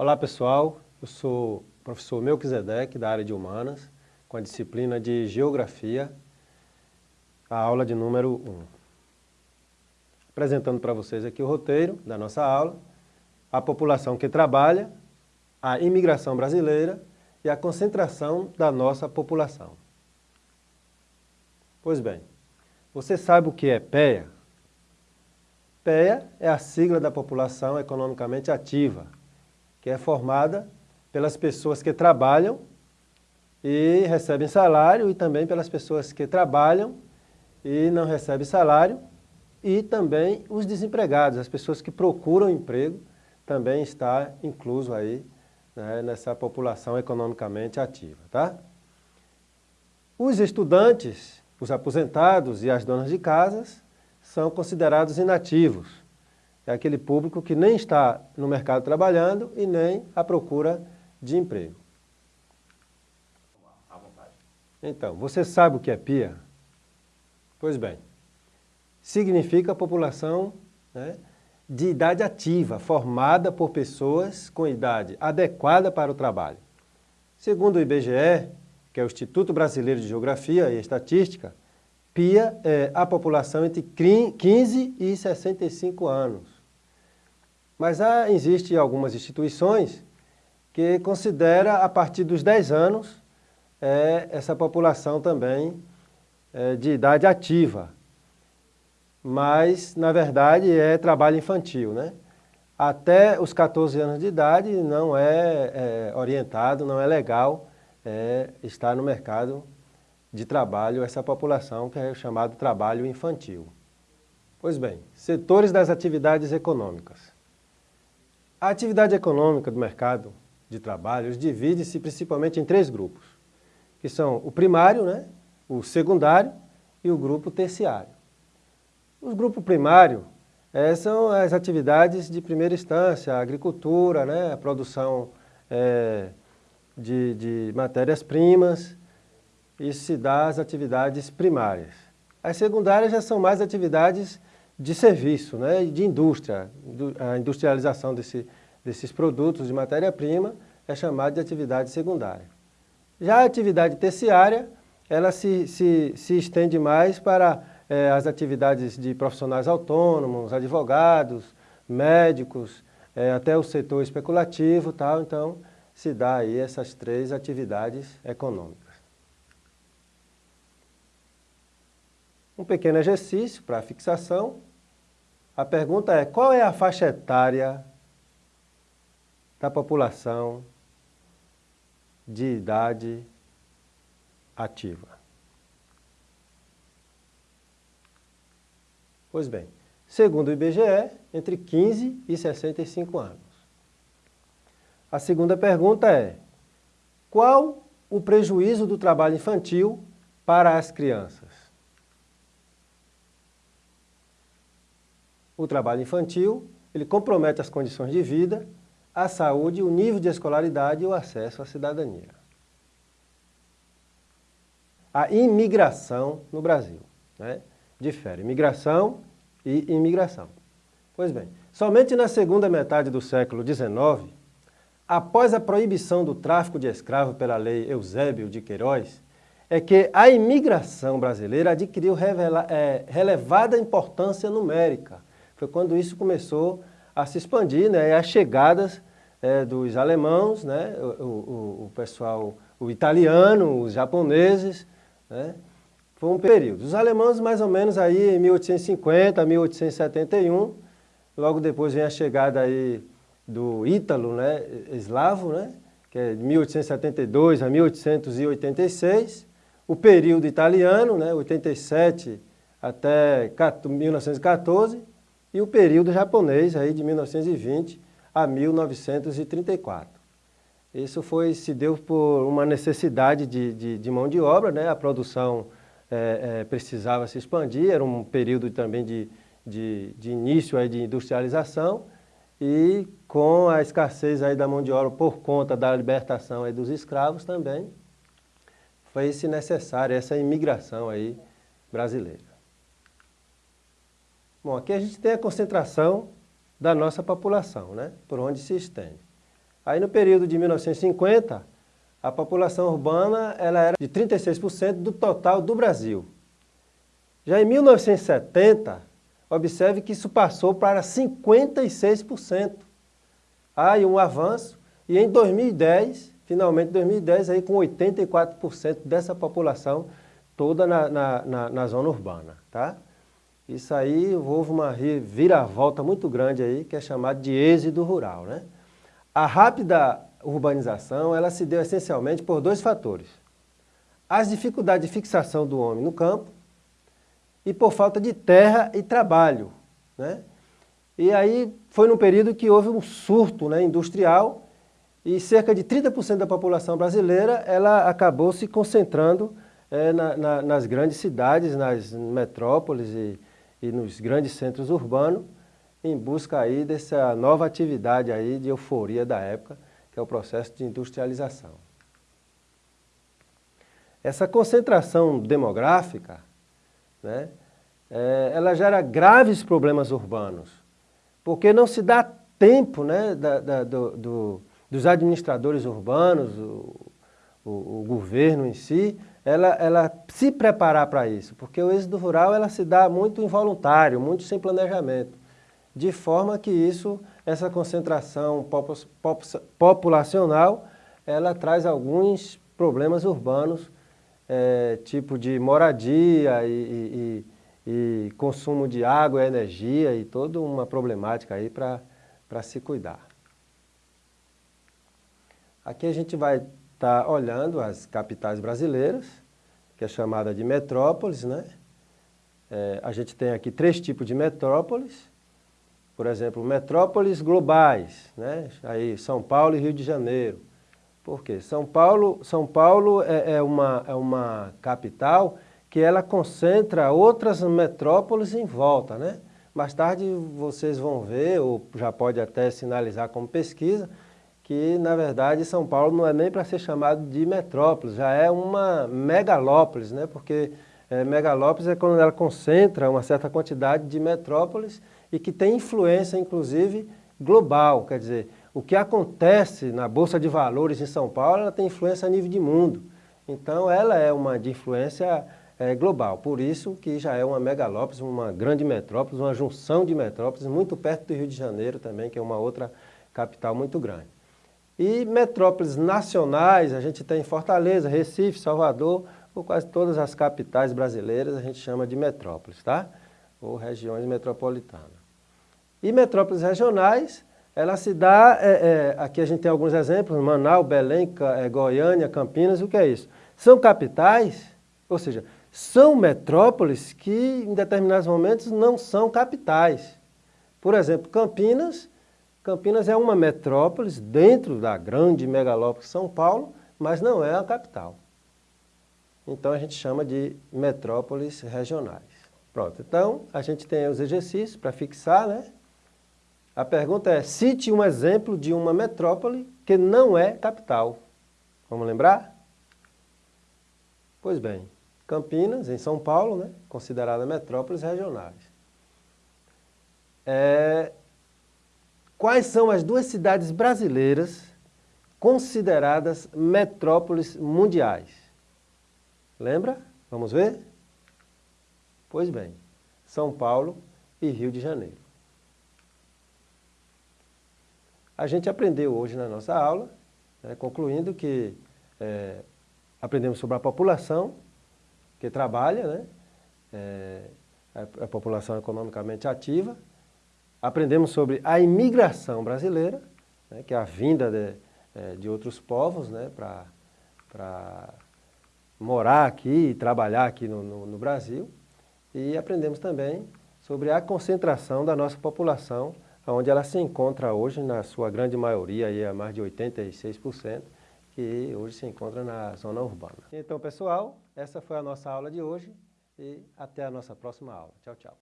Olá pessoal, eu sou o professor Melquisedeque da área de Humanas, com a disciplina de Geografia, a aula de número 1. Apresentando para vocês aqui o roteiro da nossa aula, a população que trabalha, a imigração brasileira e a concentração da nossa população. Pois bem, você sabe o que é PEA? PEA é a sigla da população economicamente ativa, que é formada pelas pessoas que trabalham e recebem salário e também pelas pessoas que trabalham e não recebem salário e também os desempregados, as pessoas que procuram emprego também está incluso aí né, nessa população economicamente ativa. Tá? Os estudantes, os aposentados e as donas de casas são considerados inativos. É aquele público que nem está no mercado trabalhando e nem à procura de emprego. Então, você sabe o que é PIA? Pois bem, significa população né, de idade ativa, formada por pessoas com idade adequada para o trabalho. Segundo o IBGE, que é o Instituto Brasileiro de Geografia e Estatística, PIA é a população entre 15 e 65 anos. Mas há, existem algumas instituições que considera a partir dos 10 anos é, essa população também é, de idade ativa. Mas, na verdade, é trabalho infantil. Né? Até os 14 anos de idade não é, é orientado, não é legal é, estar no mercado de trabalho essa população que é chamado trabalho infantil. Pois bem, setores das atividades econômicas. A atividade econômica do mercado de trabalho divide-se principalmente em três grupos, que são o primário, né, o secundário e o grupo terciário. O grupo primário é, são as atividades de primeira instância, a agricultura, né, a produção é, de, de matérias-primas, isso se dá às atividades primárias. As secundárias já são mais atividades de serviço, né, de indústria, a industrialização desse, desses produtos de matéria-prima é chamada de atividade secundária. Já a atividade terciária, ela se, se, se estende mais para é, as atividades de profissionais autônomos, advogados, médicos, é, até o setor especulativo, tal, então se dá aí essas três atividades econômicas. Um pequeno exercício para fixação. A pergunta é, qual é a faixa etária da população de idade ativa. Pois bem, segundo o IBGE, entre 15 e 65 anos. A segunda pergunta é, qual o prejuízo do trabalho infantil para as crianças? O trabalho infantil, ele compromete as condições de vida a saúde, o nível de escolaridade e o acesso à cidadania. A imigração no Brasil. Né? Difere imigração e imigração. Pois bem, somente na segunda metade do século XIX, após a proibição do tráfico de escravos pela lei Eusébio de Queiroz, é que a imigração brasileira adquiriu revela, é, relevada importância numérica. Foi quando isso começou a se expandir, né, e as chegadas é, dos alemãos, né, o, o, o, pessoal, o italiano, os japoneses, né, foi um período. Os alemães mais ou menos aí em 1850, 1871, logo depois vem a chegada aí do ítalo, né, eslavo, né, que é de 1872 a 1886, o período italiano, né, 87 até 1914, e o período japonês aí de 1920 a 1934. Isso foi, se deu por uma necessidade de, de, de mão de obra, né? a produção é, é, precisava se expandir, era um período também de, de, de início aí de industrialização e com a escassez aí da mão de obra por conta da libertação aí dos escravos também, foi-se necessária essa imigração aí brasileira. Bom, aqui a gente tem a concentração da nossa população, né? por onde se estende. Aí no período de 1950, a população urbana ela era de 36% do total do Brasil. Já em 1970, observe que isso passou para 56%. Há aí um avanço e em 2010, finalmente 2010, aí com 84% dessa população toda na, na, na, na zona urbana. Tá? Isso aí houve uma viravolta muito grande aí, que é chamado de êxodo rural. Né? A rápida urbanização ela se deu essencialmente por dois fatores. As dificuldades de fixação do homem no campo e por falta de terra e trabalho. Né? E aí foi num período que houve um surto né, industrial e cerca de 30% da população brasileira ela acabou se concentrando é, na, na, nas grandes cidades, nas metrópoles e, e nos grandes centros urbanos, em busca aí dessa nova atividade aí de euforia da época, que é o processo de industrialização. Essa concentração demográfica, né, é, ela gera graves problemas urbanos, porque não se dá tempo né, da, da, do, do, dos administradores urbanos, o, o, o governo em si, ela, ela se preparar para isso, porque o êxodo rural ela se dá muito involuntário, muito sem planejamento, de forma que isso, essa concentração populacional, ela traz alguns problemas urbanos, é, tipo de moradia e, e, e, consumo de água energia e toda uma problemática aí para se cuidar. Aqui a gente vai está olhando as capitais brasileiras, que é chamada de metrópoles, né? É, a gente tem aqui três tipos de metrópoles, por exemplo, metrópoles globais, né? Aí São Paulo e Rio de Janeiro. Por quê? São Paulo, São Paulo é, é, uma, é uma capital que ela concentra outras metrópoles em volta, né? Mais tarde vocês vão ver, ou já pode até sinalizar como pesquisa, que, na verdade, São Paulo não é nem para ser chamado de metrópole, já é uma megalópolis, né? porque é, megalópolis é quando ela concentra uma certa quantidade de metrópoles e que tem influência, inclusive, global. Quer dizer, o que acontece na Bolsa de Valores em São Paulo, ela tem influência a nível de mundo. Então, ela é uma de influência é, global. Por isso que já é uma megalópolis, uma grande metrópole, uma junção de metrópoles, muito perto do Rio de Janeiro também, que é uma outra capital muito grande. E metrópoles nacionais, a gente tem Fortaleza, Recife, Salvador, ou quase todas as capitais brasileiras a gente chama de metrópoles, tá? Ou regiões metropolitanas. E metrópoles regionais, ela se dá, é, é, aqui a gente tem alguns exemplos, Manaus, Belém, é, Goiânia, Campinas, o que é isso? São capitais, ou seja, são metrópoles que em determinados momentos não são capitais. Por exemplo, Campinas Campinas é uma metrópole dentro da grande megalópole São Paulo, mas não é a capital. Então a gente chama de metrópoles regionais. Pronto, então a gente tem os exercícios para fixar, né? A pergunta é, cite um exemplo de uma metrópole que não é capital. Vamos lembrar? Pois bem, Campinas, em São Paulo, né? considerada metrópoles regionais. É, Quais são as duas cidades brasileiras consideradas metrópoles mundiais? Lembra? Vamos ver? Pois bem, São Paulo e Rio de Janeiro. A gente aprendeu hoje na nossa aula, né, concluindo que é, aprendemos sobre a população que trabalha, né, é, a, a população economicamente ativa, Aprendemos sobre a imigração brasileira, né, que é a vinda de, é, de outros povos né, para morar aqui e trabalhar aqui no, no, no Brasil. E aprendemos também sobre a concentração da nossa população, onde ela se encontra hoje, na sua grande maioria, aí, a mais de 86%, que hoje se encontra na zona urbana. Então, pessoal, essa foi a nossa aula de hoje e até a nossa próxima aula. Tchau, tchau.